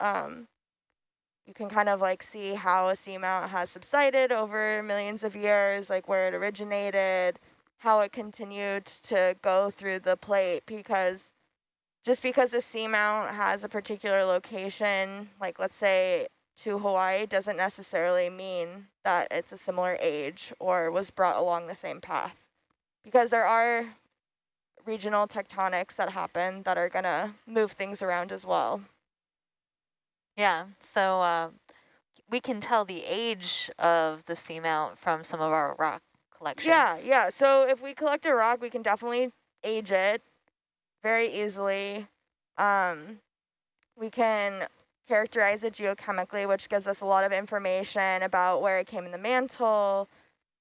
um, you can kind of like see how a seamount has subsided over millions of years, like where it originated, how it continued to go through the plate because just because a seamount has a particular location, like let's say to Hawaii, doesn't necessarily mean that it's a similar age or was brought along the same path. Because there are regional tectonics that happen that are gonna move things around as well. Yeah, so uh, we can tell the age of the seamount from some of our rock collections. Yeah, yeah. So if we collect a rock, we can definitely age it very easily. Um, we can characterize it geochemically, which gives us a lot of information about where it came in the mantle.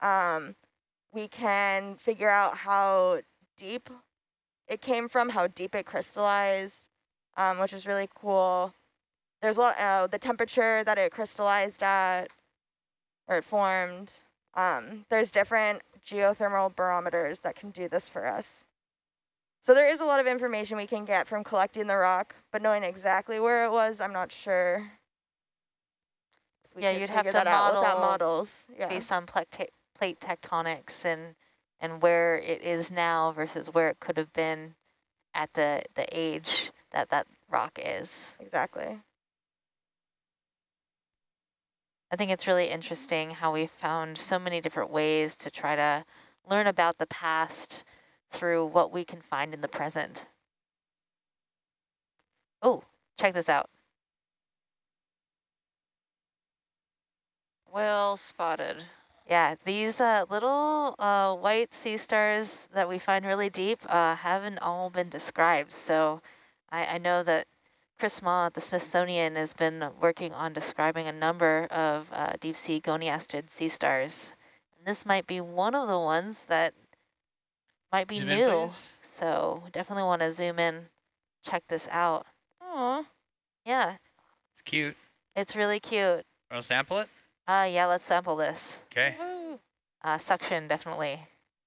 Um, we can figure out how deep it came from, how deep it crystallized, um, which is really cool. There's a lot, uh, the temperature that it crystallized at, or it formed. Um, there's different geothermal barometers that can do this for us. So there is a lot of information we can get from collecting the rock, but knowing exactly where it was, I'm not sure. Yeah, you'd have to model models yeah. based on plate, plate tectonics and and where it is now versus where it could have been at the the age that that rock is. Exactly. I think it's really interesting how we found so many different ways to try to learn about the past through what we can find in the present. Oh, check this out. Well spotted. Yeah, these uh, little uh, white sea stars that we find really deep uh, haven't all been described. So I, I know that Chris Mah at the Smithsonian has been working on describing a number of uh, deep sea goniasterid sea stars. And this might be one of the ones that might be zoom new. In, so definitely want to zoom in, check this out. Aw. Yeah. It's cute. It's really cute. Want to sample it? Uh, yeah, let's sample this. Okay. Uh, suction, definitely.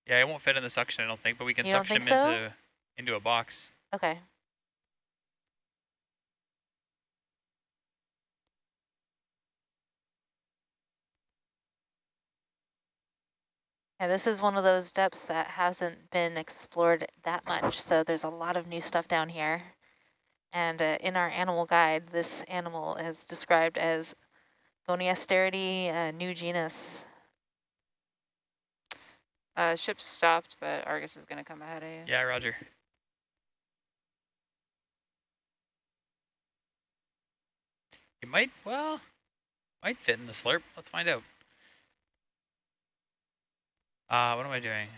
Yeah, it won't fit in the suction, I don't think, but we can you suction him so? into, into a box. Okay. Yeah, this is one of those depths that hasn't been explored that much, so there's a lot of new stuff down here. And uh, in our animal guide, this animal is described as Goniasteridae, uh, new genus. Uh, ship stopped, but Argus is going to come ahead of you. Yeah, roger. It might, well, might fit in the slurp. Let's find out. Uh, what am I doing?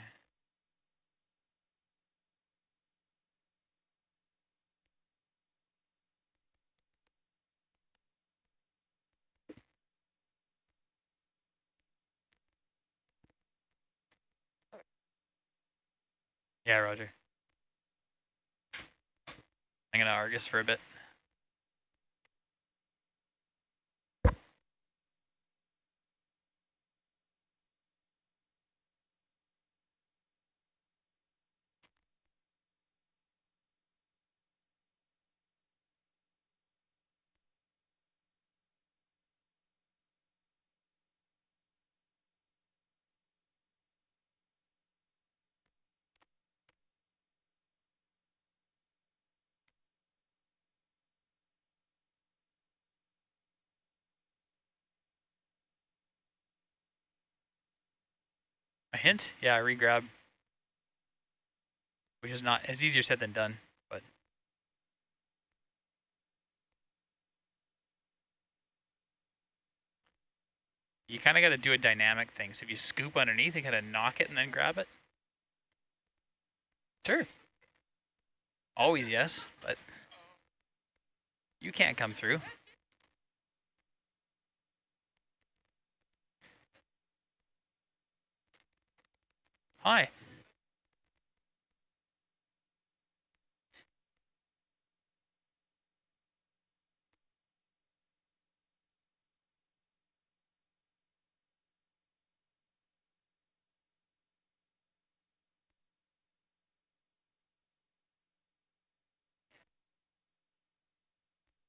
Yeah, roger. I'm gonna Argus for a bit. A hint? Yeah, I regrab. Which is not, as easier said than done, but. You kind of got to do a dynamic thing. So if you scoop underneath, you kind of knock it and then grab it. Sure. Always yes, but you can't come through. Hi.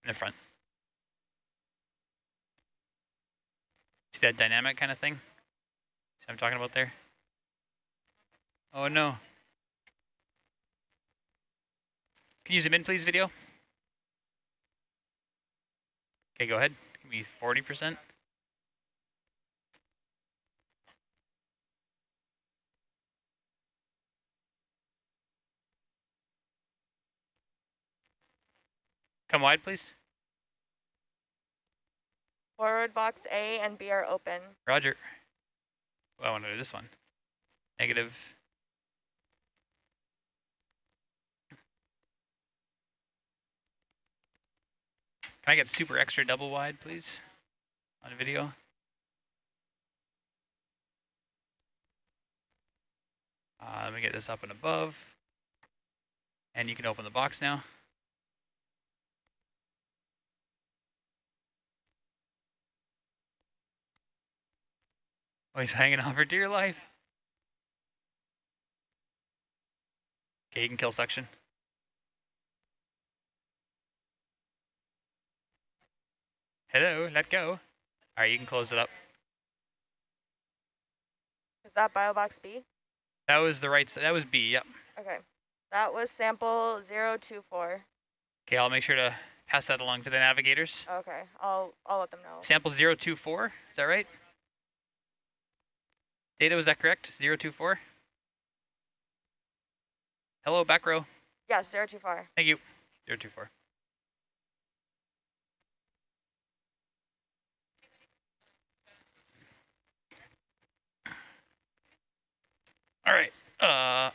In the front. See that dynamic kind of thing? See what I'm talking about there? Oh no. Can you zoom in, please, video? Okay, go ahead. Give me 40%. Come wide, please. Forward box A and B are open. Roger. Well, I want to do this one. Negative. Can I get super extra double wide, please, on video? Uh, let me get this up and above. And you can open the box now. Oh, he's hanging on for dear life. Okay, you can kill suction. Hello, let go. All right, you can close it up. Is that bio box B? That was the right. That was B, yep. Okay. That was sample 024. Okay, I'll make sure to pass that along to the navigators. Okay, I'll I'll let them know. Sample 024, is that right? Data, was that correct? 024? Hello, back row. Yes, 024. Thank you. 024. All right. Uh,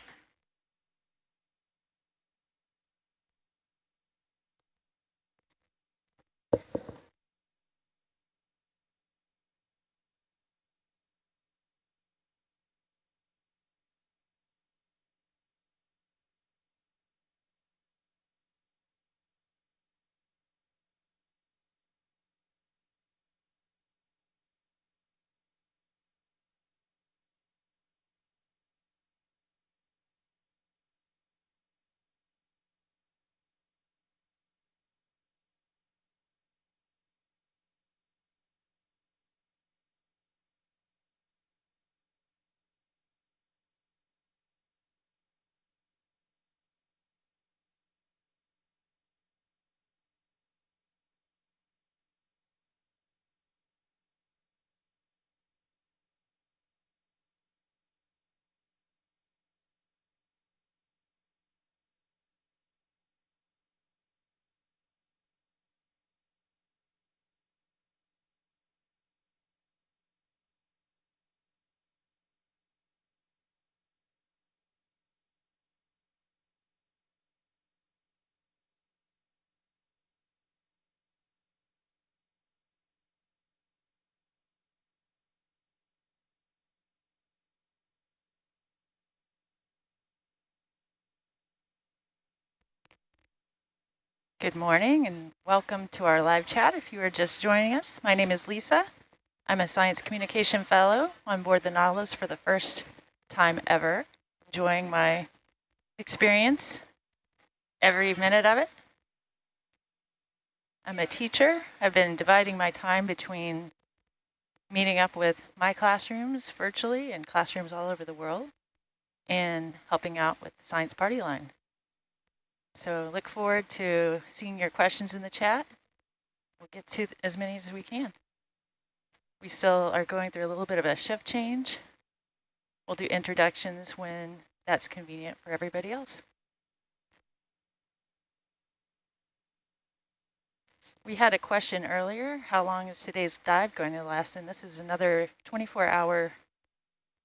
Good morning and welcome to our live chat. If you are just joining us, my name is Lisa. I'm a Science Communication Fellow on board the Nautilus for the first time ever, enjoying my experience, every minute of it. I'm a teacher. I've been dividing my time between meeting up with my classrooms virtually and classrooms all over the world and helping out with the Science Party Line. So look forward to seeing your questions in the chat. We'll get to as many as we can. We still are going through a little bit of a shift change. We'll do introductions when that's convenient for everybody else. We had a question earlier, how long is today's dive going to last? And this is another 24-hour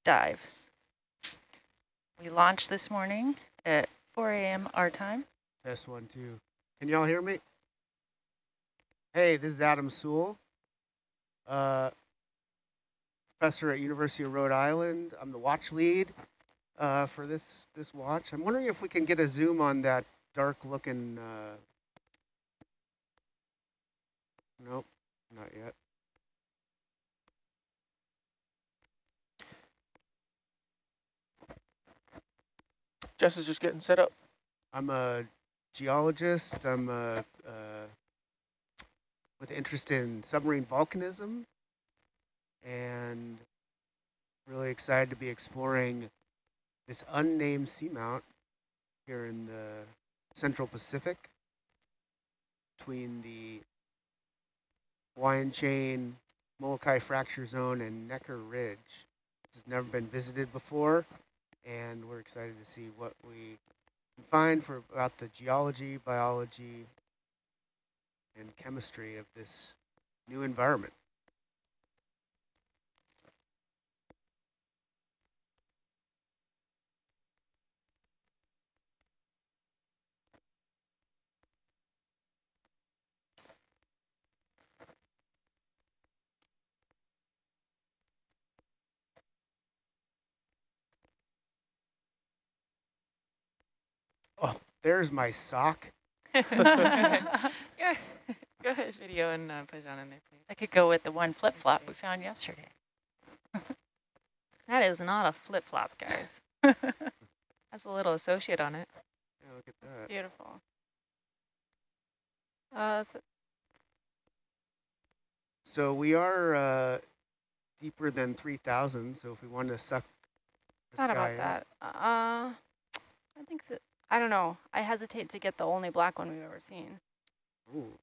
dive. We launched this morning at 4 a.m. our time. Test one, two. Can y'all hear me? Hey, this is Adam Soule, uh, professor at University of Rhode Island. I'm the watch lead uh, for this this watch. I'm wondering if we can get a zoom on that dark-looking. Uh, nope, not yet. Jess is just getting set up. I'm a geologist. I'm a, uh, with interest in submarine volcanism. and really excited to be exploring this unnamed seamount here in the Central Pacific between the Hawaiian Chain, Molokai Fracture Zone, and Necker Ridge. This has never been visited before, and we're excited to see what we find for about the geology, biology, and chemistry of this new environment. Oh, there's my sock. Go ahead, video and uh, put it on in there, please. I could go with the one flip-flop we found yesterday. That is not a flip flop, guys. That's a little associate on it. Yeah, look at that. Beautiful. Uh, so So we are uh, deeper than 3,000, so if we want to suck this Thought about in- that. Uh, I think so. I don't know. I hesitate to get the only black one we've ever seen. Ooh.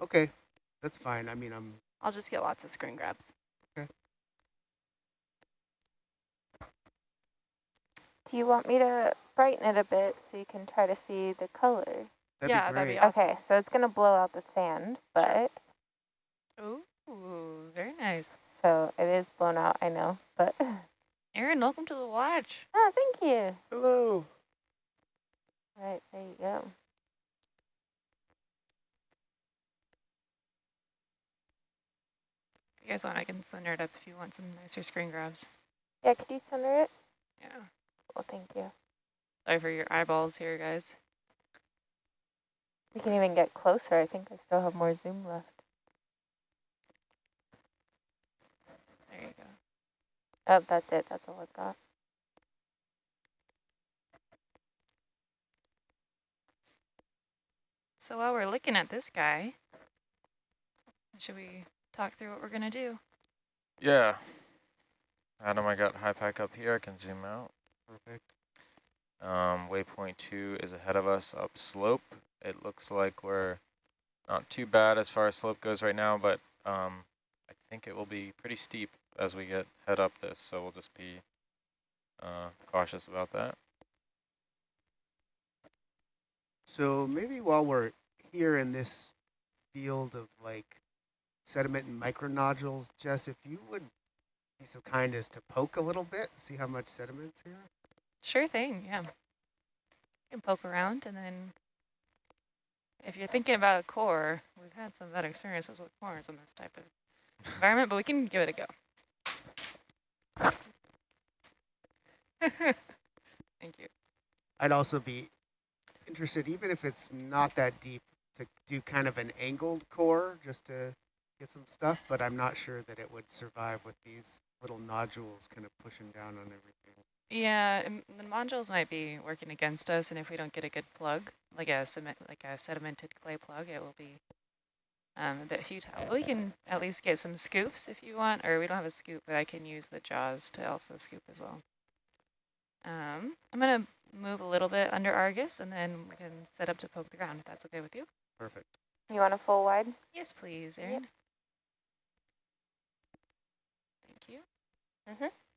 Okay, that's fine. I mean, I'm I'll just get lots of screen grabs. Do you want me to brighten it a bit so you can try to see the color? that'd yeah, be that'd great. be awesome. Okay, so it's going to blow out the sand, but Ooh, very nice. so it is blown out, I know, but Aaron, welcome to the watch. oh, thank you. Hello. Right, there you go. If you guys want, I can center it up if you want some nicer screen grabs. Yeah, could you center it? Yeah. Well, thank you. Sorry for your eyeballs here, guys. We can even get closer. I think I still have more zoom left. There you go. Oh, that's it. That's all I've got. So while we're looking at this guy, should we talk through what we're going to do? Yeah. Adam, I got HYPACK up here. I can zoom out. Perfect. Um, waypoint two is ahead of us up slope. It looks like we're not too bad as far as slope goes right now, but um, I think it will be pretty steep as we get head up this, so we'll just be uh, cautious about that. So maybe while we're here in this field of like sediment and micronodules, Jess, if you would be so kind as to poke a little bit, see how much sediment's here. Sure thing, yeah. You can poke around and then if you're thinking about a core, we've had some bad experiences with cores in this type of environment, but we can give it a go. Thank you. I'd also be interested, even if it's not that deep, to do kind of an angled core just to get some stuff, but I'm not sure that it would survive with these little nodules kind of pushing down on everything. Yeah, um, the modules might be working against us, and if we don't get a good plug, like a cement, like a sedimented clay plug, it will be um, a bit futile. But we can at least get some scoops if you want, or we don't have a scoop, but I can use the jaws to also scoop as well. Um, I'm gonna move a little bit under Argus, and then we can set up to poke the ground if that's okay with you. Perfect. You want a full wide? Yes, please, Erin. Yep. Thank you. Mm-hmm.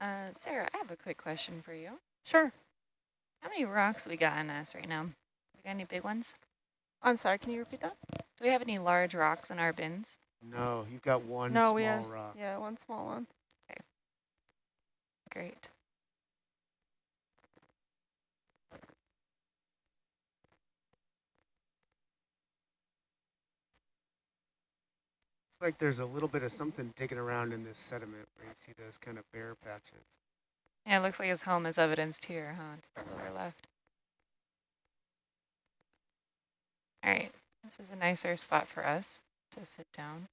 Uh, Sarah, I have a quick question for you. Sure. How many rocks we got on us right now? We got any big ones? I'm sorry, can you repeat that? Do we have any large rocks in our bins? No, you've got one no, small we have, rock. yeah, one small one. Okay. Great. Like there's a little bit of something digging around in this sediment where you see those kind of bare patches. Yeah, it looks like his home is evidenced here, huh? To the lower left. All right, this is a nicer spot for us to sit down.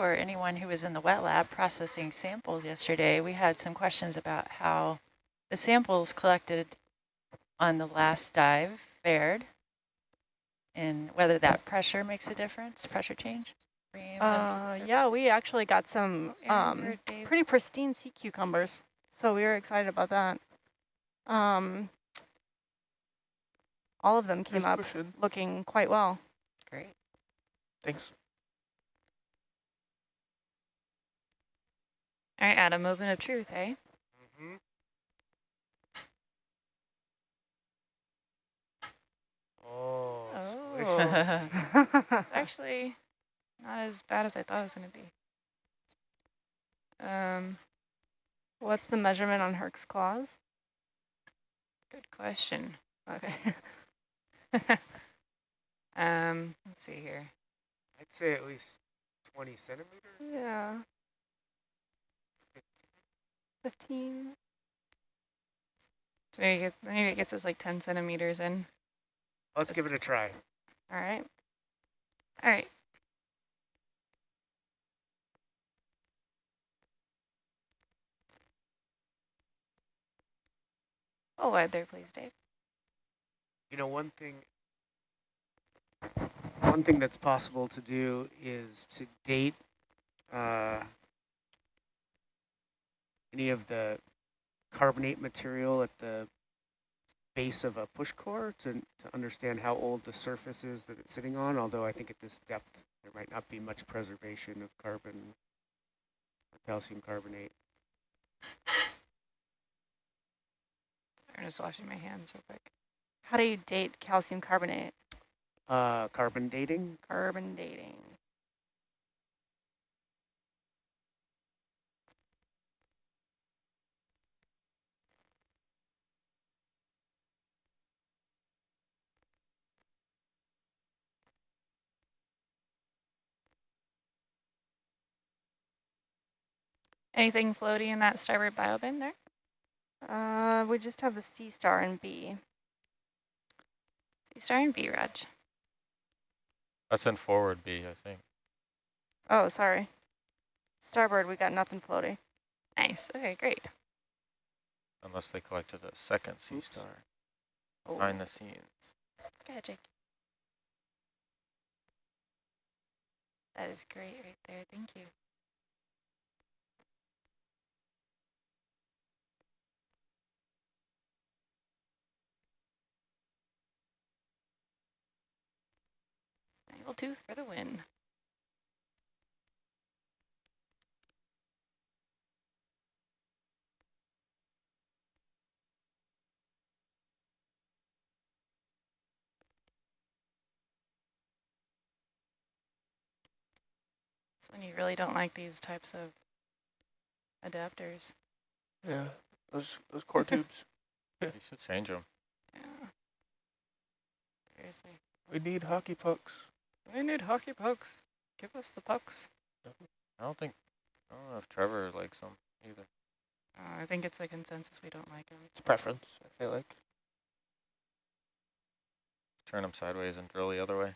For anyone who was in the wet lab processing samples yesterday, we had some questions about how the samples collected on the last dive fared and whether that pressure makes a difference, pressure change. bringing them to the Uh, yeah, we actually got some um, pretty pristine sea cucumbers, so we were excited about that. Um, all of them came Nice up question. looking quite well. Great. Thanks. All right, Adam, movement of truth, hey? Mm-hmm. Oh. Oh. Actually, not as bad as I thought it was going to be. Um, What's the measurement on Herc's claws? good question. Okay. um, let's see here. I'd say at least 20 centimeters. yeah. 15. So maybe, it, maybe it gets us like 10 centimeters in. Let's give it a try. All right. All right. Oh, wide there, please, Dave. You know, one thing, one thing that's possible to do is to date uh, any of the carbonate material at the base of a push core to, to understand how old the surface is that it's sitting on, although I think at this depth there might not be much preservation of carbon or calcium carbonate. I'm just washing my hands real quick. How do you date calcium carbonate? Uh, carbon dating, Carbon dating. Anything floaty in that starboard bio bin there? Uh, we just have the sea star and B. Sea star and B, Raj. That's in forward B, I think. Oh, sorry. Starboard, we got nothing floaty. Nice. Okay, great. Unless they collected a second sea Oops. star Oh. behind the scenes. Go ahead, Jake. That is great right there. Thank you. Snaggletooth tooth for the win. It's when you really don't like these types of adapters. Yeah, those those core tubes. Yeah. You should change them. Yeah. Seriously. We need hockey pucks. We need hockey pucks. Give us the pucks. I don't think, I don't know if Trevor likes them either. Uh, I think it's a consensus we don't like them. It's preference, I feel like. Turn them sideways and drill the other way.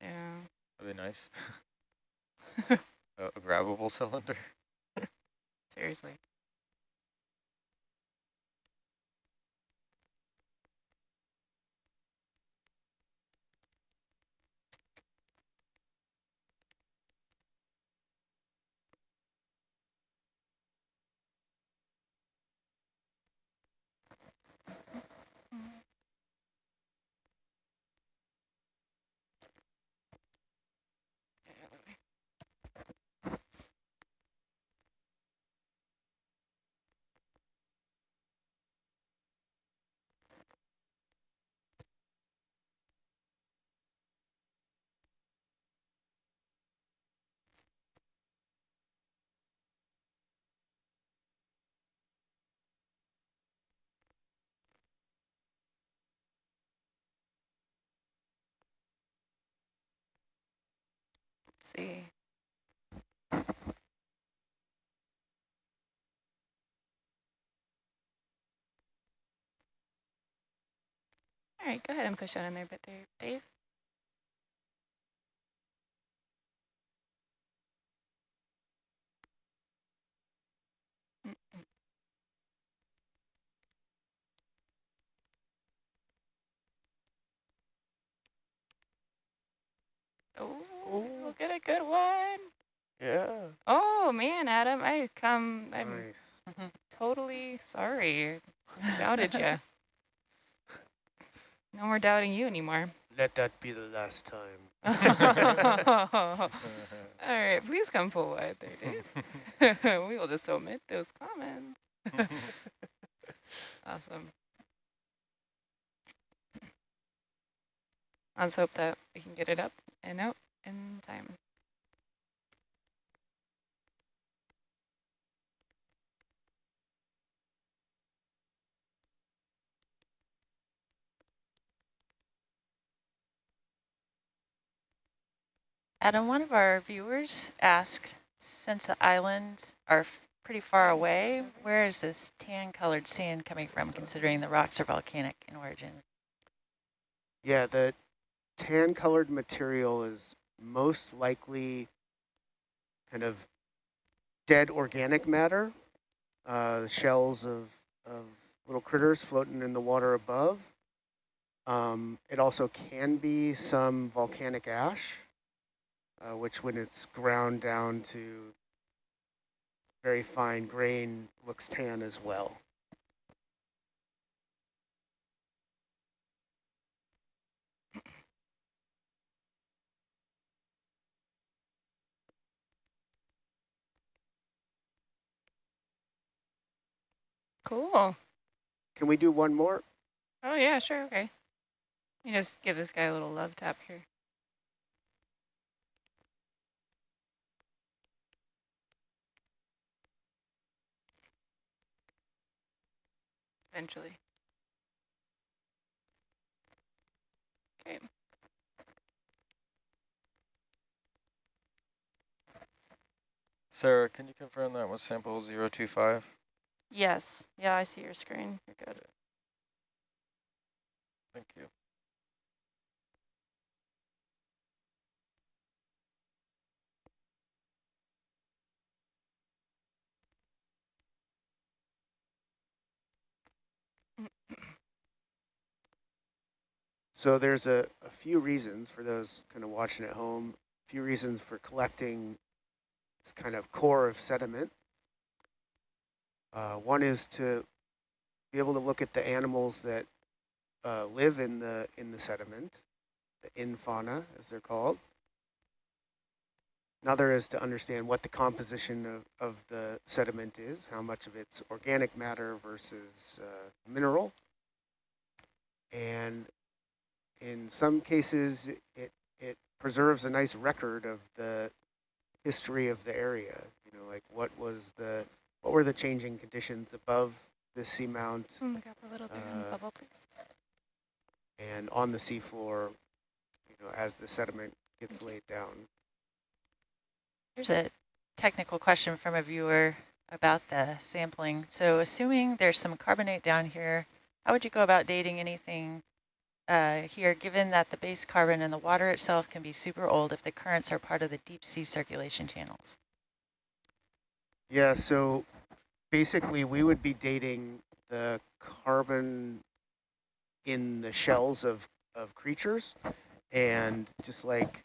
Yeah. That'd be nice. a, a grabbable cylinder. Seriously. See. All right, go ahead and push that in there a bit there, Dave. Oh, we'll get a good one. Yeah. Oh man, Adam, I come. I'm Nice. Mm-hmm. totally sorry. Doubted you. No more doubting you anymore. Let that be the last time. All right, please come forward there, Dave. we will just omit those comments. awesome. Let's hope that we can get it up and out in time. Adam, one of our viewers asked, since the islands are pretty far away, where is this tan colored sand coming from, considering the rocks are volcanic in origin? Yeah, the tan colored material is most likely kind of dead organic matter, uh, shells of, of little critters floating in the water above. Um, it also can be some volcanic ash, uh, which when it's ground down to very fine grain looks tan as well. Cool. Can we do one more? Oh yeah, sure, okay. You just give this guy a little love tap here. Eventually. Okay. Sarah, can you confirm that was sample 025? Yes. Yeah, I see your screen. You're good. Thank you. So there's a, a few reasons for those kind of watching at home, a few reasons for collecting this kind of core of sediment. Uh, one is to be able to look at the animals that uh, live in the in the sediment, the infauna as they're called. Another is to understand what the composition of, of the sediment is, how much of it's organic matter versus uh, mineral. And in some cases, it, it preserves a nice record of the history of the area. You know, like what was the, what were the changing conditions above the seamount grab a little bit the Uh, bubble, please. and on the seafloor, you know, as the sediment gets laid down. Here's a technical question from a viewer about the sampling. So assuming there's some carbonate down here, how would you go about dating anything uh, here, given that the base carbon in the water itself can be super old if the currents are part of the deep sea circulation channels? Yeah, so basically we would be dating the carbon in the shells of, of creatures and just like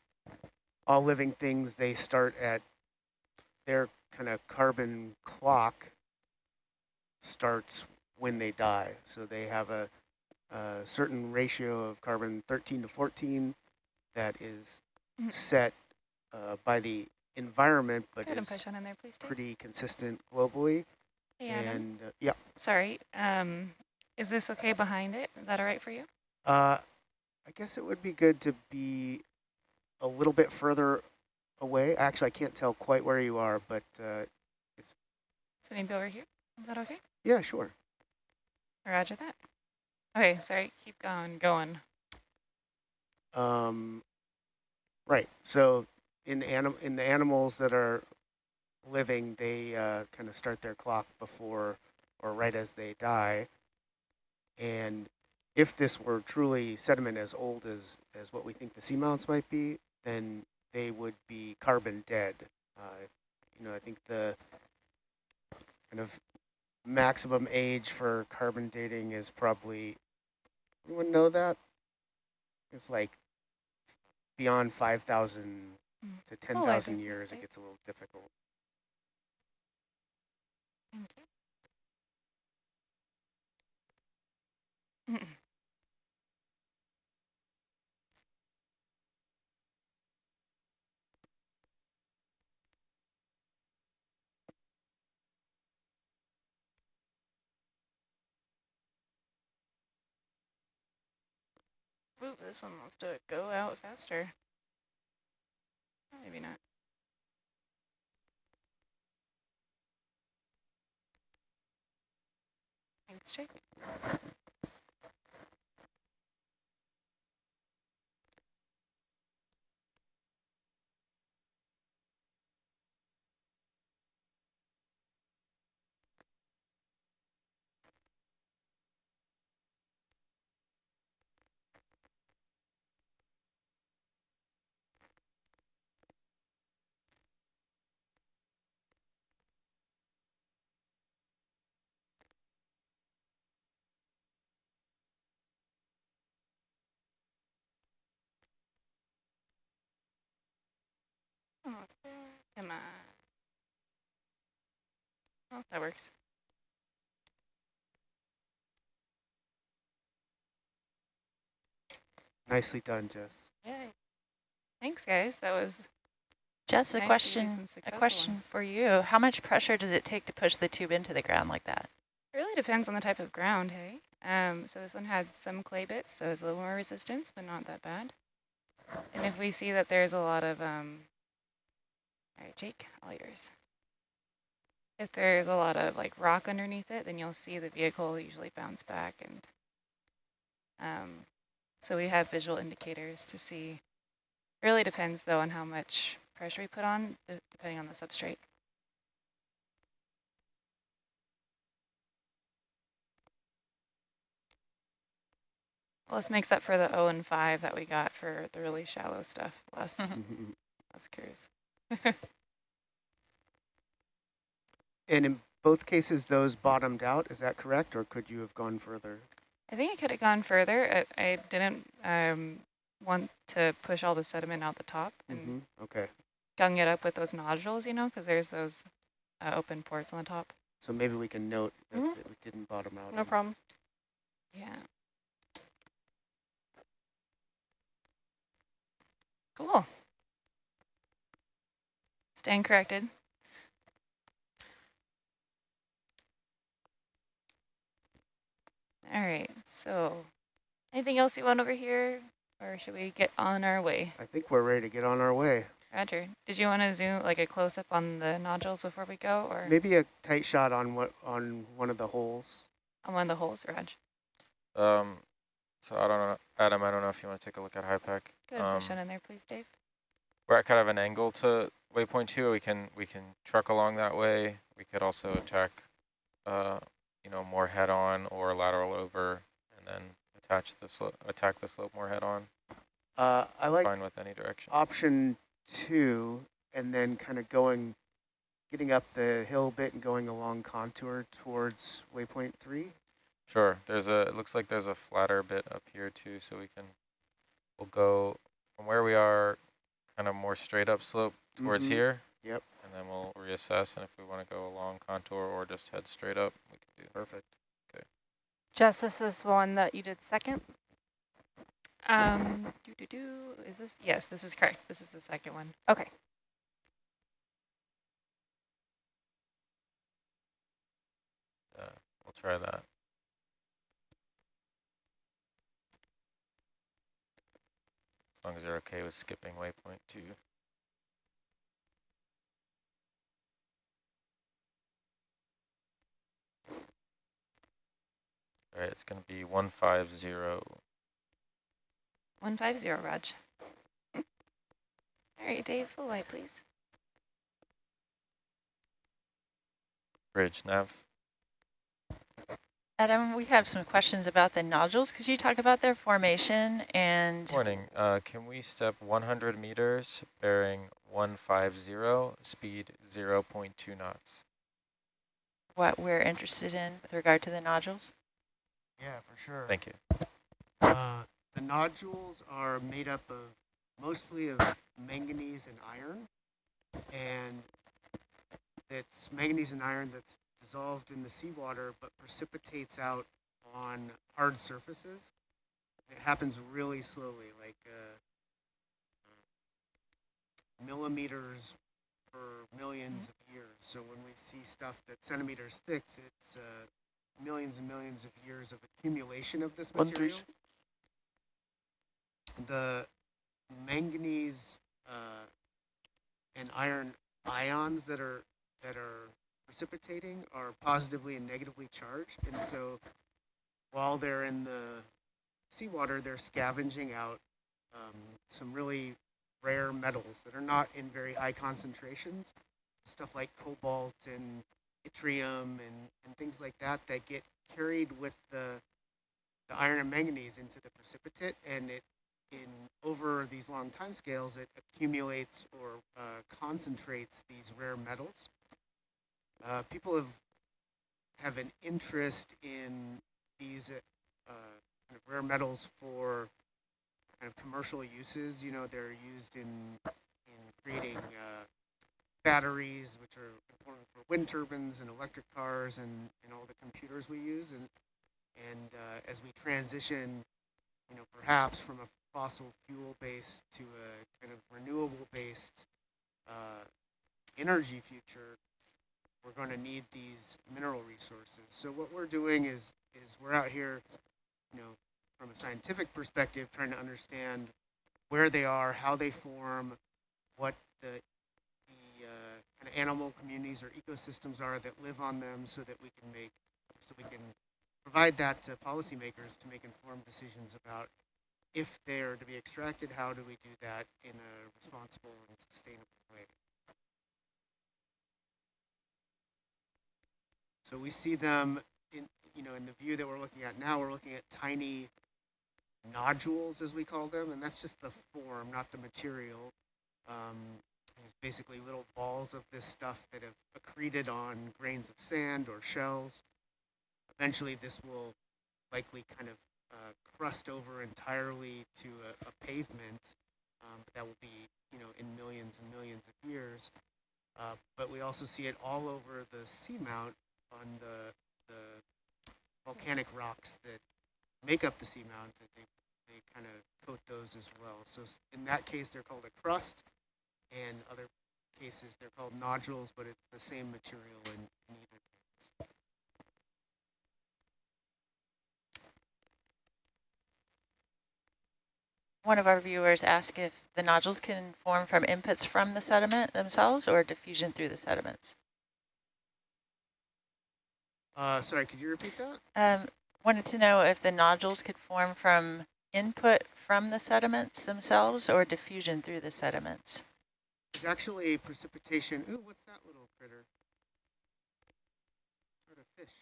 all living things, they start at their kind of carbon clock starts when they die. So they have a, a certain ratio of carbon 13 to 14 that is Mhm. set uh, by the environment, but is push on in there, pretty consistent globally. Adam. And uh, yeah, Sorry, um, is this okay behind it? Is that all right for you? uh, I guess it would be good to be a little bit further away. Actually, I can't tell quite where you are, but uh, So maybe over here? Is that okay? yeah, sure. Roger that. Okay, sorry, keep going, going. Um, right. So in anim in the animals that are living, they uh, kind of start their clock before or right as they die. And if this were truly sediment as old as, as what we think the seamounts might be, then they would be carbon dead. Uh, you know, I think the kind of maximum age for carbon dating is probably, anyone know that? It's like beyond 5,000 Mm. to Oh, 10,000 see. years, it gets a little difficult. Ooh, this one wants to go out faster. Maybe not. Let's check. Almost there. Come on. Oh, that works. Nicely done, Jess. Yay. Thanks, guys. That was Jess, a nice to do question, a question ones. for you. How much pressure does it take to push the tube into the ground like that? It really depends on the type of ground, hey? Um, so this one had some clay bits, so it's a little more resistance, but not that bad. And if we see that there's a lot of, um, all right, Jake, all yours. If there's a lot of like rock underneath it, then you'll see the vehicle usually bounce back. And um, so we have visual indicators to see. Really depends though on how much pressure we put on, depending on the substrate. Well, this makes up for the 0 and 5 that we got for the really shallow stuff last, last cruise. and in both cases, those bottomed out, is that correct? Or could you have gone further? I think I could have gone further. I, I didn't um, want to push all the sediment out the top and Mm -hmm. Okay. gung it up with those nodules, you know, because there's those uh, open ports on the top. So maybe we can note that, Mhm. that we didn't bottom out. No problem. Yeah. Cool. Staying corrected. All right, so anything else you want over here, or should we get on our way? I think we're ready to get on our way. Roger, did you want to zoom like a close-up on the nodules before we go, or Maybe a tight shot on what on one of the holes. on one of the holes, Raj? Um, so I don't know, Adam, I don't know if you want to take a look at HYPACK. Go ahead, Um, push on in there, please, Dave. We're at kind of an angle to waypoint two. We can we can truck along that way. We could also attack, uh, you know, more head on or lateral over, and then attach the slope, attack the slope more head on. Uh, I like Fine with any direction. option two, and then kind of going, getting up the hill a bit and going along contour towards waypoint three. Sure. There's a. It looks like there's a flatter bit up here too, so we can. We'll go from where we are, kind of more straight up slope towards Mhm. here. Yep. And then we'll reassess, and if we want to go along contour or just head straight up, we can do. Perfect. Okay. Jess, this is one that you did second. Um, doo -doo -doo, is this? Yes, this is correct. This is the second one. Okay. Uh, we'll try that. As long as they're okay with skipping waypoint two. All right, it's going to be 150. 150, Raj. All right, Dave, full light, please. Bridge nav. Adam, we have some questions about the nodules. Could you talk about their formation and Morning. Uh, can we step 100 meters, bearing 150, speed 0 0.2 knots? what we're interested in with regard to the nodules? Yeah, for sure. Thank you. Uh, the nodules are made up of mostly of manganese and iron, and it's manganese and iron that's dissolved in the seawater but precipitates out on hard surfaces. It happens really slowly, like uh, millimeters per millions of years. So when we see stuff that's centimeters thick, it's uh, millions and millions of years of accumulation of this material. The manganese uh, and iron ions that are that are precipitating are positively and negatively charged, and so while they're in the seawater, they're scavenging out um, some really rare metals that are not in very high concentrations, stuff like cobalt and yttrium and, and things like that that get carried with the, the iron and manganese into the precipitate and it in over these long time scales it accumulates or uh, concentrates these rare metals. Uh, people have have an interest in these uh, kind of rare metals for kind of commercial uses. You know, they're used in in creating uh, batteries, which are important for wind turbines and electric cars and, and all the computers we use. And and uh, as we transition, you know, perhaps from a fossil fuel based to a kind of renewable based uh, energy future, we're going to need these mineral resources. So what we're doing is is we're out here, you know, from a scientific perspective, trying to understand where they are, how they form, what the, the animal communities or ecosystems are that live on them, so that we can make, so we can provide that to policymakers to make informed decisions about if they are to be extracted, how do we do that in a responsible and sustainable way. So we see them in, you know, in the view that we're looking at now, we're looking at tiny nodules, as we call them, and that's just the form, not the material. Um, basically little balls of this stuff that have accreted on grains of sand or shells. Eventually, this will likely kind of uh, crust over entirely to a, a pavement, um, that will be, you know, in millions and millions of years. Uh, but we also see it all over the seamount on the, the volcanic rocks that make up the seamount. They, they kind of coat those as well. So in that case, they're called a crust, and other cases they're called nodules, but it's the same material in, in either case. One of our viewers asked if the nodules can form from inputs from the sediment themselves or diffusion through the sediments. Uh, sorry, could you repeat that? Um, wanted to know if the nodules could form from input from the sediments themselves or diffusion through the sediments. It's actually precipitation. Ooh, what's that little critter? Sort of fish.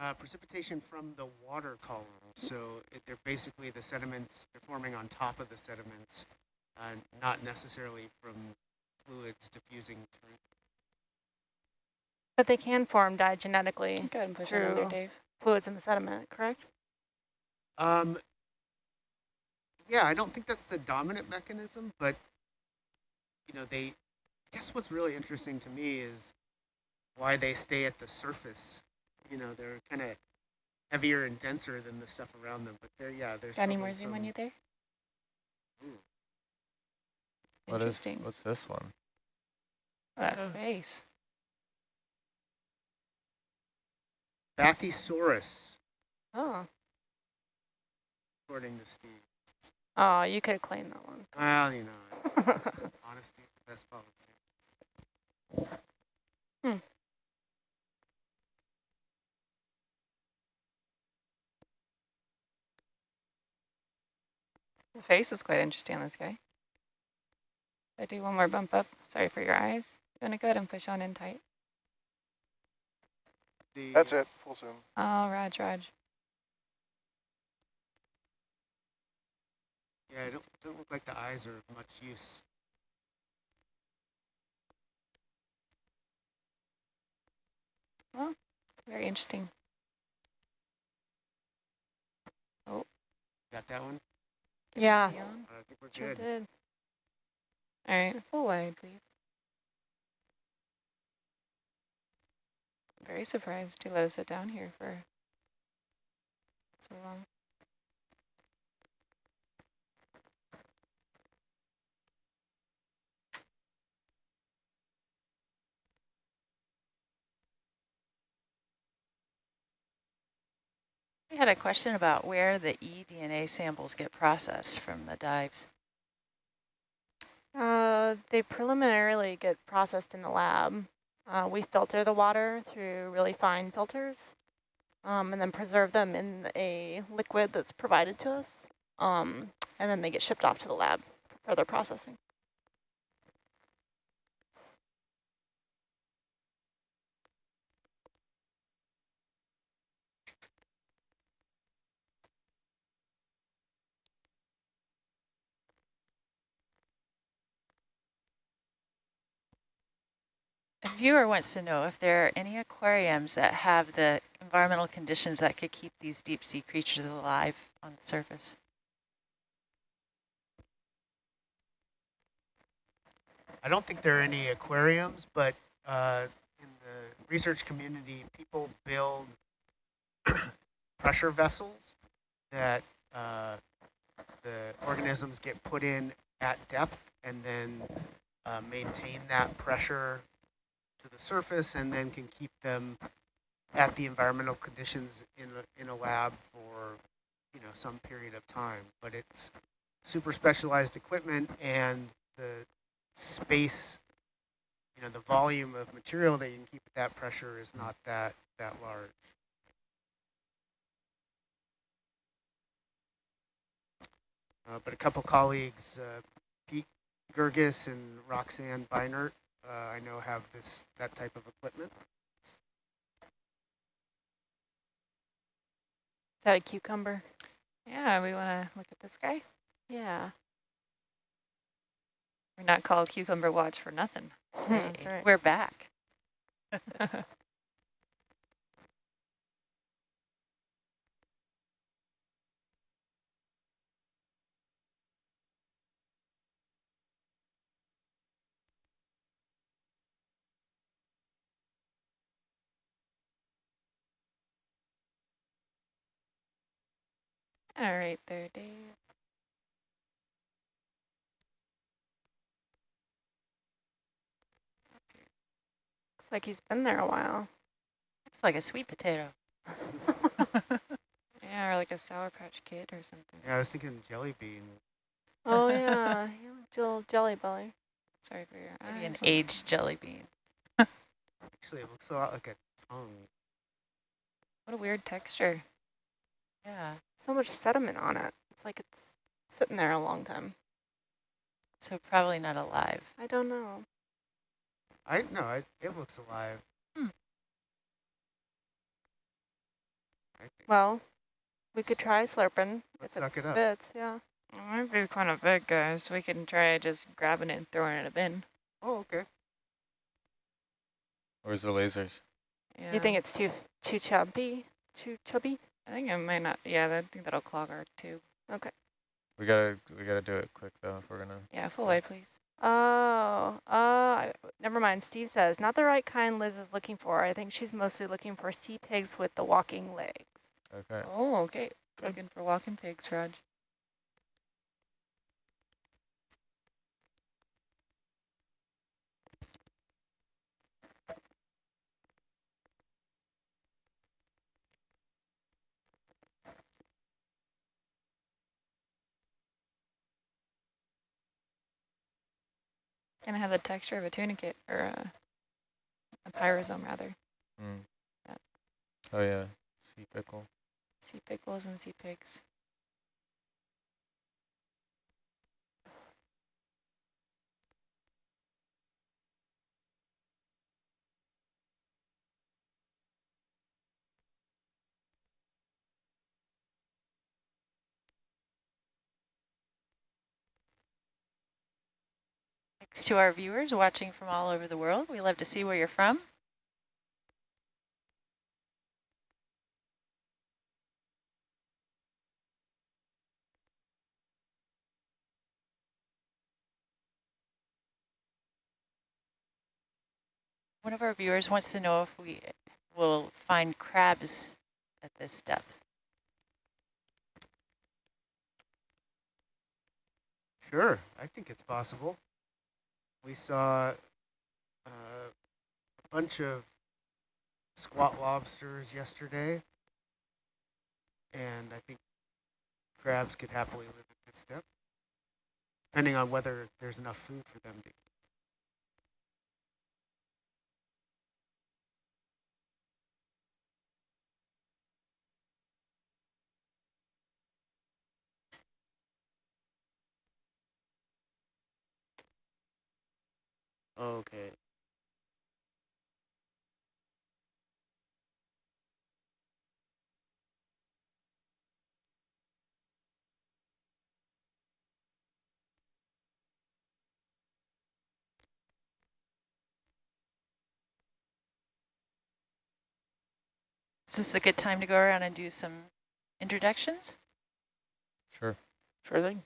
Uh, precipitation from the water column. So it, they're basically the sediments, they're forming on top of the sediments, uh, not necessarily from fluids diffusing through. But they can form diagenetically Go ahead and push it there, True. Dave. fluids in the sediment, correct? Um, yeah, I don't think that's the dominant mechanism, but you know, they. I guess what's really interesting to me is why they stay at the surface. You know, they're kind of heavier and denser than the stuff around them, but they're yeah, there's. Got any more zoom on some- you there? Ooh. What is, Interesting. what's this one? That Oh. Uh. face. Bathysaurus, Oh. according to Steve. Oh, you could claim that one. Well, you know, honesty is the best policy. Hmm. The face is quite interesting on this guy. I do one more bump up. Sorry for your eyes. You want to go ahead and push on in tight? The, That's it, full zoom. Oh, Raj, Raj. Yeah, it don't, don't look like the eyes are of much use. Well, very interesting. Oh. Got that one? Yeah, See on? I think we're sure good. did. All right, full wide, please. Very surprised you let us sit down here for so long. We had a question about where the eDNA samples get processed from the dives. Uh, they preliminarily get processed in the lab. Uh, we filter the water through really fine filters um, and then preserve them in a liquid that's provided to us. Um, and then they get shipped off to the lab for further processing. Viewer wants to know if there are any aquariums that have the environmental conditions that could keep these deep sea creatures alive on the surface. I don't think there are any aquariums, but uh, in the research community, people build pressure vessels that uh, the organisms get put in at depth and then uh, maintain that pressure to the surface and then can keep them at the environmental conditions in a, in a lab for you know some period of time. But it's super specialized equipment and the space, you know, the volume of material that you can keep at that pressure is not that that large. Uh, but a couple colleagues, uh, Pete Girguis and Roxanne Beinart, Uh, I know have this that type of equipment. Is that a cucumber? Yeah, we want to look at this guy. Yeah. We're not called Cucumber Watch for nothing. That's right. We're back. All right there, Dave. Looks like he's been there a while. It's like a sweet potato. Yeah, or like a Sour Patch Kid or something. Yeah, I was thinking jelly bean. Oh yeah, Jill Jelly Belly. Sorry for your Maybe an aged jelly bean. Actually, it looks a lot like a tongue. What a weird texture. Yeah. So much sediment on it. It's like it's sitting there a long time. So probably not alive. I don't know. I no, I, it looks alive. Hmm. Well, we could try slurping Let's if suck it it up. Yeah. It might be kind of big, guys. We can try just grabbing it and throwing it in a bin. Oh, okay. Where's the lasers? Yeah. You think it's too too chubby? Too chubby? I think it might not. Yeah, I think that'll clog our tube. Okay. We gotta we gotta do it quick though if we're gonna. Yeah, full way, please. Oh, uh, never mind. Steve says, not the right kind Liz is looking for. I think she's mostly looking for sea pigs with the walking legs. Okay. Oh, okay. Looking for walking pigs, Raj. Gonna have the texture of a tunicate or a, a pyrosome rather. Mm. Yeah. Oh yeah, sea pickle. Sea pickles and sea pigs. Thanks to our viewers watching from all over the world. We love to see where you're from. One of our viewers wants to know if we will find crabs at this depth. Sure, I think it's possible. We saw uh, a bunch of squat lobsters yesterday, and I think crabs could happily live at this depth, depending on whether there's enough food for them to eat. Okay. Is this a good time to go around and do some introductions? Sure. Sure thing.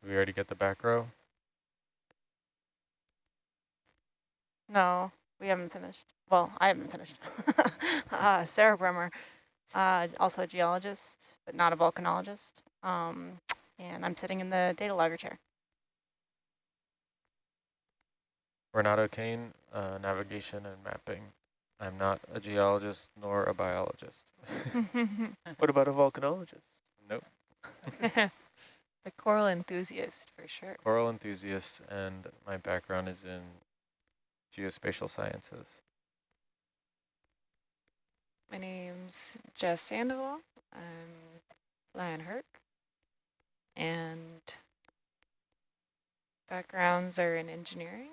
Did we already get the back row? No, we haven't finished. Well, I haven't finished. uh, Sarah Bremer, uh, also a geologist, but not a volcanologist. Um, and I'm sitting in the data logger chair. Renato Kane, uh, navigation and mapping. I'm not a geologist nor a biologist. What about a volcanologist? Nope. a coral enthusiast for sure. Coral enthusiast, and my background is in geospatial sciences. My name's Jess Sandoval. I'm Lion Herc. And backgrounds are in engineering.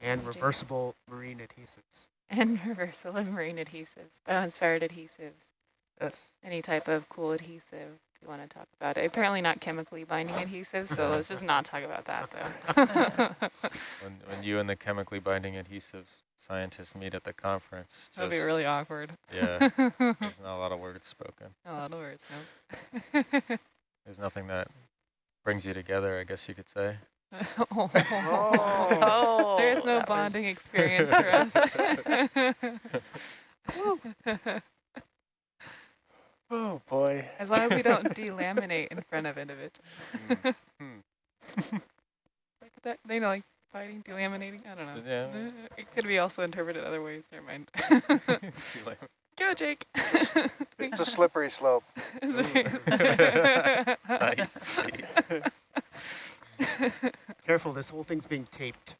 And reversible marine adhesives. And reversible marine adhesives, bioinspired adhesives. Yes. Any type of cool adhesive if you want to talk about it. Apparently not chemically binding adhesive, so let's just not talk about that though. When, when you and the chemically binding adhesive scientists meet at the conference, That'd be really awkward. Yeah, there's not a lot of words spoken. a lot of words, no. There's nothing that brings you together, I guess you could say. oh. Oh, There's no bonding experience for us. Oh boy. as long as we don't delaminate in front of individuals. Hmm. like that, they know, like fighting, delaminating. I don't know. Yeah. Uh, It could be also interpreted other ways. Never mind. Go, Jake. It's a slippery slope. nice. Careful, this whole thing's being taped.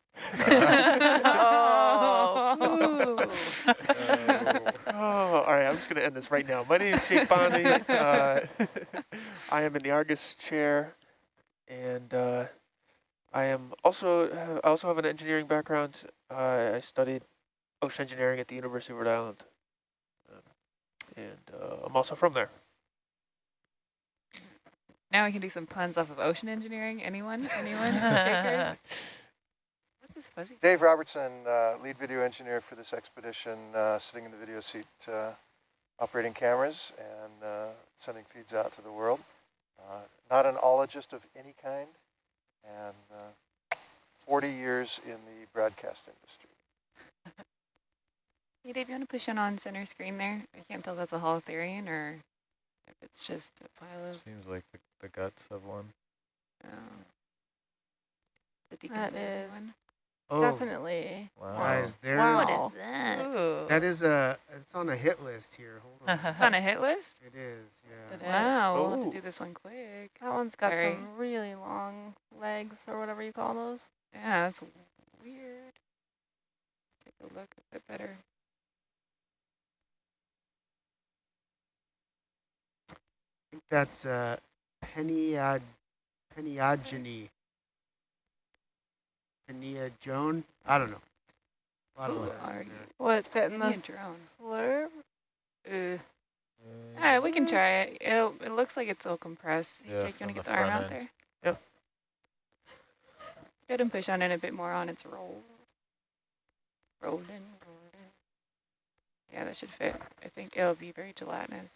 Oh, Oh, all right, I'm just going to end this right now. My name is Jake Bondi. Uh, I am in the Argus chair, and uh, I am also I also have an engineering background. Uh, I studied ocean engineering at the University of Rhode Island, um, and uh, I'm also from there. now we can do some puns off of ocean engineering. Anyone? Anyone? Takers? What's this fuzzy? Dave Robertson, uh, lead video engineer for this expedition, uh, sitting in the video seat, uh, operating cameras and uh, sending feeds out to the world. Uh, not an ologist of any kind, and uh, 40 years in the broadcast industry. Hey, Dave, you want to push in on center screen there? I can't tell if that's a holothurian or if it's just a pile of Seems like the, the guts of one. oh, the That decomposing is- one. Oh, definitely. Wow. guys, there. Wow. that? Ooh. That is a. It's on a hit list here. Hold on. It's on a hit list? it is. Yeah. It is. Wow, we'll have Oh. to do this one quick. That one's got Very- some really long legs or whatever you call those. Yeah, that's weird. Take a look a bit better. I think that's uh, Peniad, Peniogeny. Penia Joan? I don't know. A lot of Who letters in are there. you? Would it fit in Give me the a drone. slurp? Uh, Uh, Yeah, we can try it. It'll, it looks like it's all compressed. Hey, Yeah, Jake, you want to get the the arm front out there? Yep. Go ahead and push on it a bit more on its roll. Rolling, rolling. Yeah, that should fit. I think it'll be very gelatinous.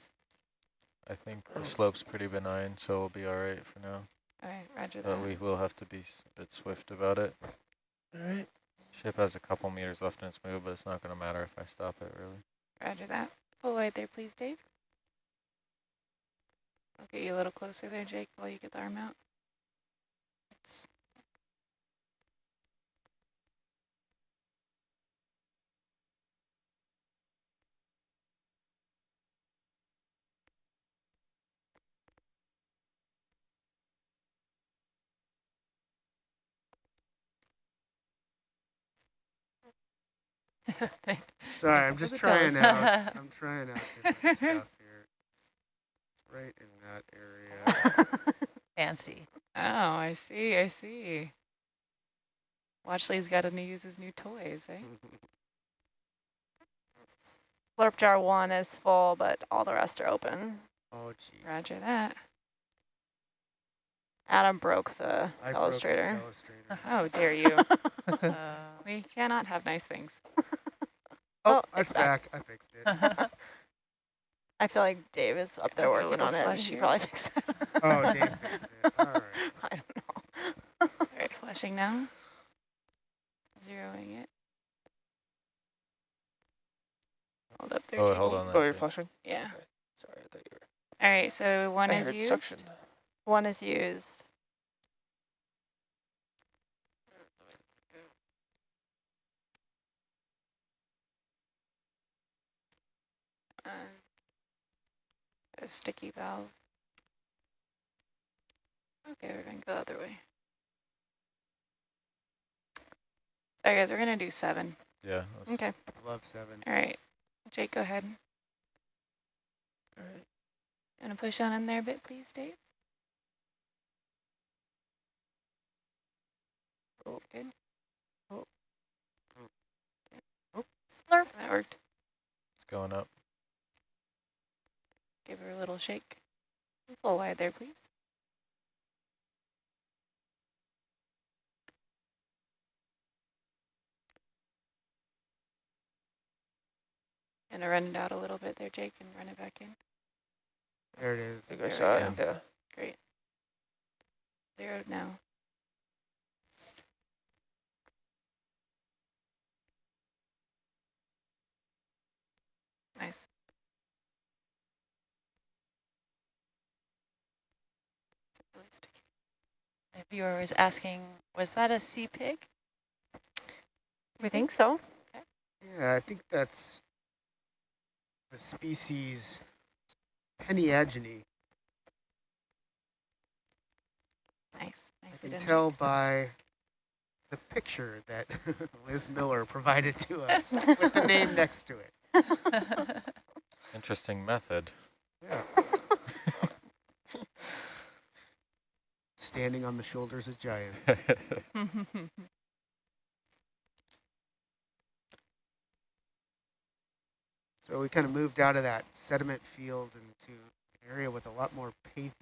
I think the slope's pretty benign, so we'll be all right for now. All right, roger that. But we will have to be a bit swift about it. All right. Ship has a couple meters left in its move, but it's not going to matter if I stop it, really. Roger that. Pull wide there, please, Dave. I'll get you a little closer there, Jake, while you get the arm out. Sorry, I'm just trying out. I'm trying out different stuff here. Right in that area. Fancy. Oh, I see, I see. Watchley's got to use his new toys, eh? Slurp jar one is full, but all the rest are open. oh, gee. Roger that. Adam broke the I broke the illustrator. illustrator. How dare you? Uh, we cannot have nice things. Oh, Oh, it's it's back. back. I fixed it. I feel like Dave is up there I'll get a working on it. and She here. probably fixed it. Oh, Dave fixed it. All right. I don't know. All right, flashing now. Zeroing it. Hold up there. Oh, hold on. Oh, you're that- flushing? Yeah. Sorry, I thought you were. All right, so one I is heard used. suction. One is used. Um, a sticky valve. Okay, we're going to go the other way. All right, guys, we're going to do seven. Yeah. let's- Okay. Love seven. All right, Jake, go ahead. All right. Gonna push on in there a bit, please, Dave? That's good. Oh. Slurp. That worked. It's going up. Give her a little shake. Full wide there, please. Gonna run it out a little bit there, Jake, and run it back in. There it is. I think There I saw it. Yeah. Great. Zeroed now. Nice. Really sticky. a viewer was asking, was that a sea pig? We hmm? think so. Yeah, I think that's the species Peniagone. Nice. I Nice. can tell by the picture that Liz Miller provided to us with the name next to it. Interesting method. Yeah. Standing on the shoulders of giants. So we kind of moved out of that sediment field into an area with a lot more pavement.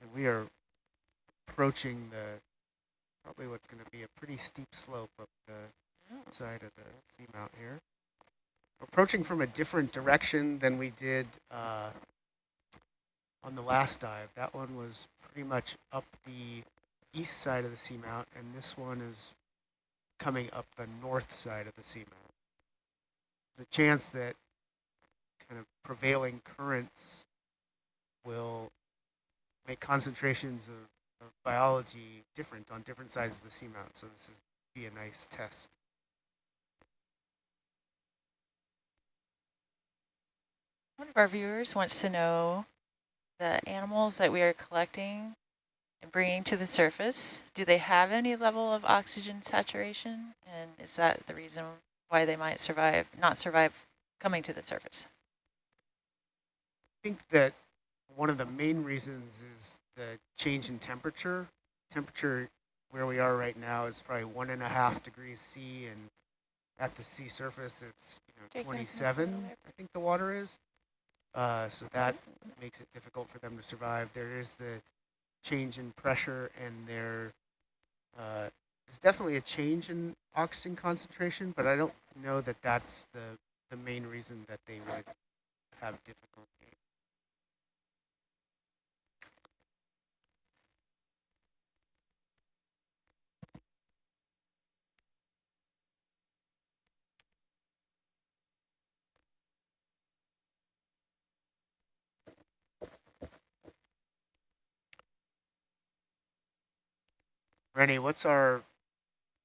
And we are approaching the, probably what's going to be a pretty steep slope up the side of the seamount here. Approaching from a different direction than we did uh, on the last dive. That one was pretty much up the east side of the seamount, and this one is coming up the north side of the seamount. The chance that kind of prevailing currents will make concentrations of, of biology different on different sides of the seamount, so this is be a nice test. One of our viewers wants to know the animals that we are collecting and bringing to the surface, do they have any level of oxygen saturation? And is that the reason why they might survive, not survive coming to the surface? I think that one of the main reasons is the change in temperature. Temperature where we are right now is probably one and a half degrees C, and at the sea surface it's you know, Jake, can I come up a 27. I think the water is. Uh, so that makes it difficult for them to survive. There is the change in pressure and there uh, is definitely a change in oxygen concentration, but I don't know that that's the, the main reason that they would have difficulty. Rennie, what's our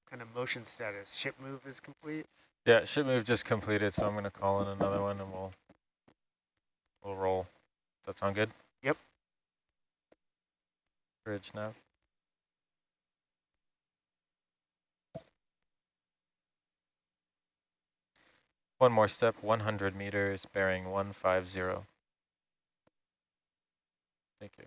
kind of motion status? Ship move is complete? Yeah, ship move just completed, so I'm going to call in another one and we'll we'll roll. Does that sound good? Yep. Bridge now. One more step, 100 meters, bearing 150. Thank you.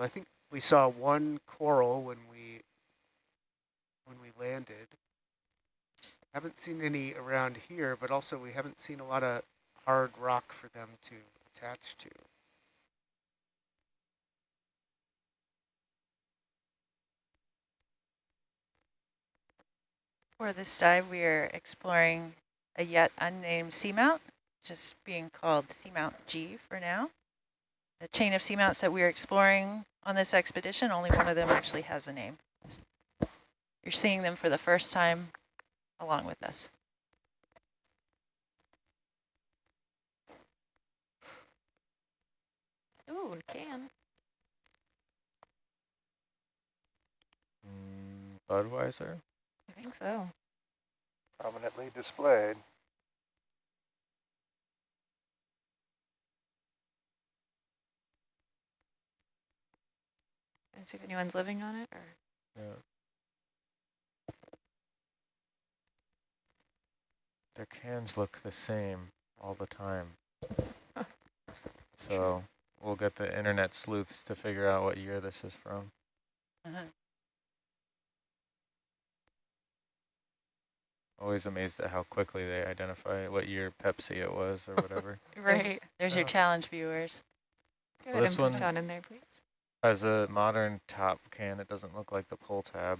I think we saw one coral when we when we landed. Haven't seen any around here, but also we haven't seen a lot of hard rock for them to attach to. For this dive, we are exploring a yet unnamed seamount, just being called Seamount G for now. The chain of seamounts that we're exploring on this expedition, only one of them actually has a name. You're seeing them for the first time along with us. Ooh, can. Mm, Budweiser? I think so. Prominently displayed. And see if anyone's living on it or Yeah. Their cans look the same all the time. so we'll get the internet sleuths to figure out what year this is from. Uh -huh. Always amazed at how quickly they identify what year Pepsi it was or whatever. There's- right. There's your Oh. challenge viewers. Go Well, ahead this and put one- down in there, please. As a modern top can, it doesn't look like the pull tab.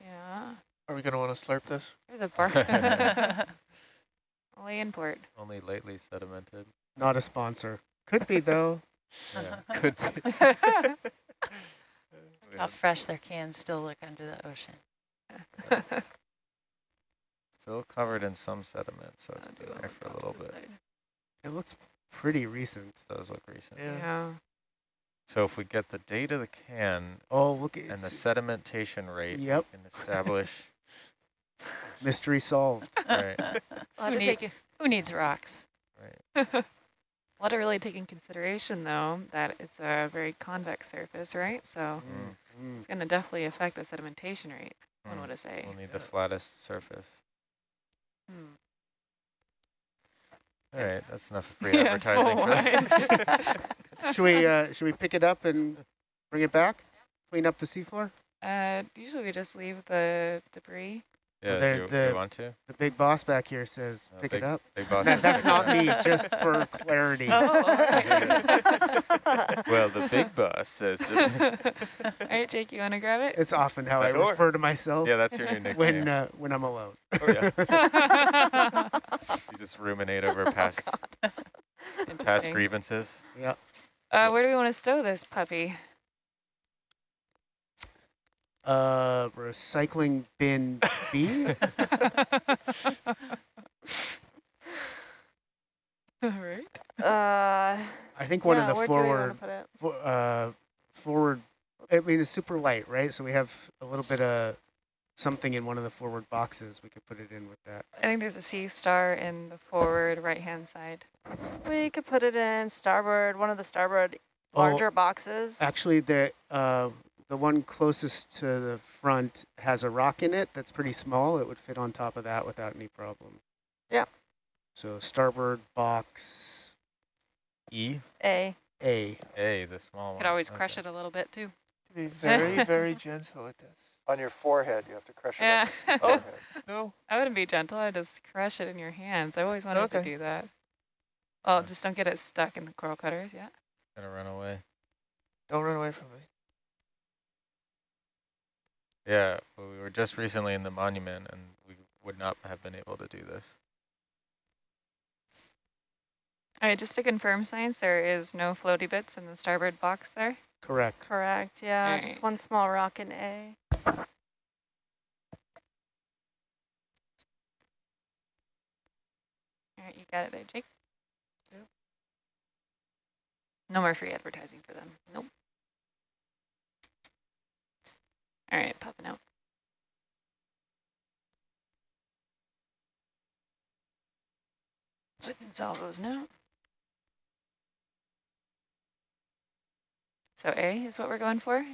Yeah. Are we going to want to slurp this? There's a bar. Only import. Only lately sedimented. Not a sponsor. Could be though. Yeah, could be. How fresh their cans still look under the ocean. Still covered in some sediment, so it's I'll been there for a little boxes bit. It looks pretty recent. does look recent. Yeah. Yeah. So if we get the date of the can Oh, look at and the sedimentation rate, Yep. we can establish. mystery solved. right, We'll Who, need- who needs rocks? right. We'll have to really take in consideration, though, that it's a very convex surface, right? So Mm, it's going to definitely affect the sedimentation rate, one mm. would say. We'll need the flattest surface. Hmm. All right, that's enough free advertising full for that. Should we uh, should we pick it up and bring it back? Clean up the seafloor? Uh, usually we just leave the debris. yeah, there- do you, the- you want to? The big boss back here says Uh, pick big, it up. Big boss. That, is- that's not me, just for clarity. Oh, well, the big boss says. All right, Jake, you want to grab it? It's often how I Sure. refer to myself yeah, that's your new nickname. when uh, when I'm alone. Oh, yeah. You just ruminate over past past grievances. yeah. Uh, where do we want to stow this puppy? Uh, recycling bin B. All right. Uh, I think one yeah, of the where do we forward want to put it? fo- uh, forward. I mean, it's super light, right? So we have a little bit of something in one of the forward boxes. We could put it in with that. I think there's a sea star in the forward right-hand side. We could put it in starboard, one of the starboard Oh, larger boxes? Actually, the uh, the one closest to the front has a rock in it that's pretty small. It would fit on top of that without any problem. Yeah. So starboard box E? A. A. A, the small one. Could always crush it a little bit too. Be very, very gentle with this. On your forehead, you have to crush it Yeah. on your Oh. forehead. No. I wouldn't be gentle. I'd just crush it in your hands. I always wanted to do that. Well, just don't get it stuck in the coral cutters. Yeah. Gonna run away. Don't run away from me. Yeah, well, we were just recently in the monument and we would not have been able to do this. All right, just to confirm science, there is no floaty bits in the starboard box there. Correct. Correct, yeah, Alright. just one small rock in A. All right, you got it there, Jake. No more free advertising for them. Nope. All right, popping out. Switching salvos now. So A is what we're going for?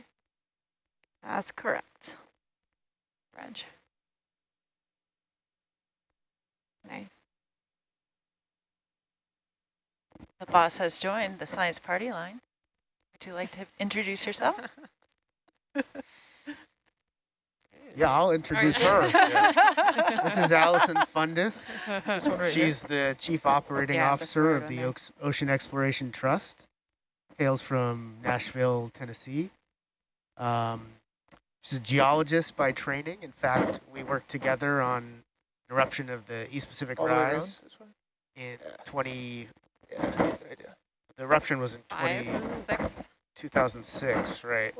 That's correct. Reg. Nice. The boss has joined the science party line. Would you like to introduce yourself? Yeah, I'll introduce her. This is Allison Fundis. This one right here. She's the Chief Operating Yeah, Officer of the there. Oaks Ocean Exploration Trust. Hails from Nashville, Tennessee. Um, she's a geologist by training. In fact, we worked together on eruption of the East Pacific All the way around Rise this way? in 20. Yeah, that's a good idea. The eruption was in 20, Five, six. 2006, right?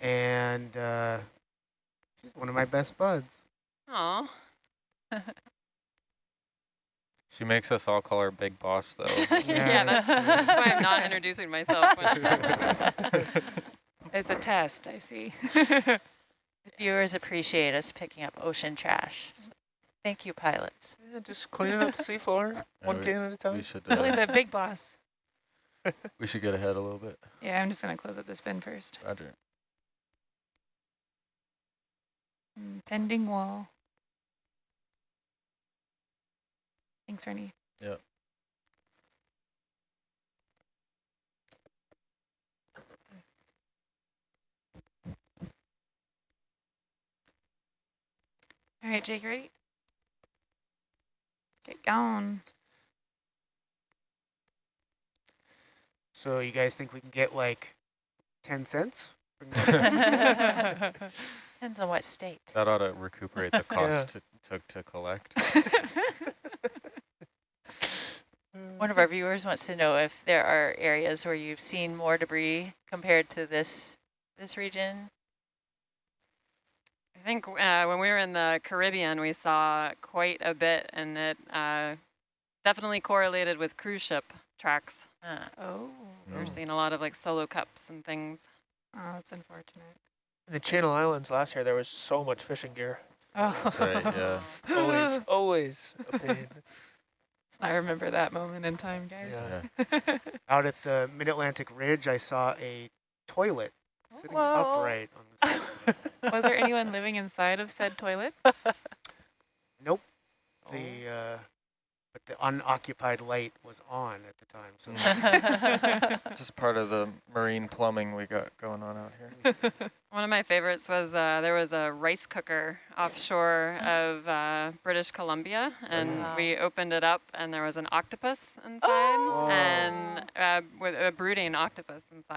And uh, she's one of my best buds. Aw. She makes us all call her Big Boss, though. yeah, that's, that's why I'm not introducing myself. it's a test, I see. The viewers appreciate us picking up ocean trash. Thank you, pilots. Yeah, just cleaning up the seafloor, one we- can at a we time. should really uh, the big boss. we should get ahead a little bit. Yeah, I'm just going to close up this bin first. Roger. Pending wall. Thanks, Rennie. Yep. All right, Jake, ready? Get going. So you guys think we can get like 10 cents? Depends on what state. That ought to recuperate the Yeah. cost it took to collect. One of our viewers wants to know if there are areas where you've seen more debris compared to this this region. I think uh, when we were in the Caribbean, we saw quite a bit, and it uh, definitely correlated with cruise ship tracks. Uh, oh. We're Oh. seeing a lot of like solo cups and things. Oh, that's unfortunate. In the Channel Islands last year, there was so much fishing gear. Oh. That's right, yeah. Always, always a pain. I remember that moment in time, guys. Yeah. Out at the Mid-Atlantic Ridge, I saw a toilet sitting Whoa. upright on the side. Was there anyone living inside of said toilet? Nope. The, uh, but the unoccupied light was on at the time. So This is part of the marine plumbing we got going on out here. One of my favorites was uh, there was a rice cooker offshore of uh, British Columbia, and Wow. we opened it up, and there was an octopus inside, Oh. and uh, with a brooding octopus inside.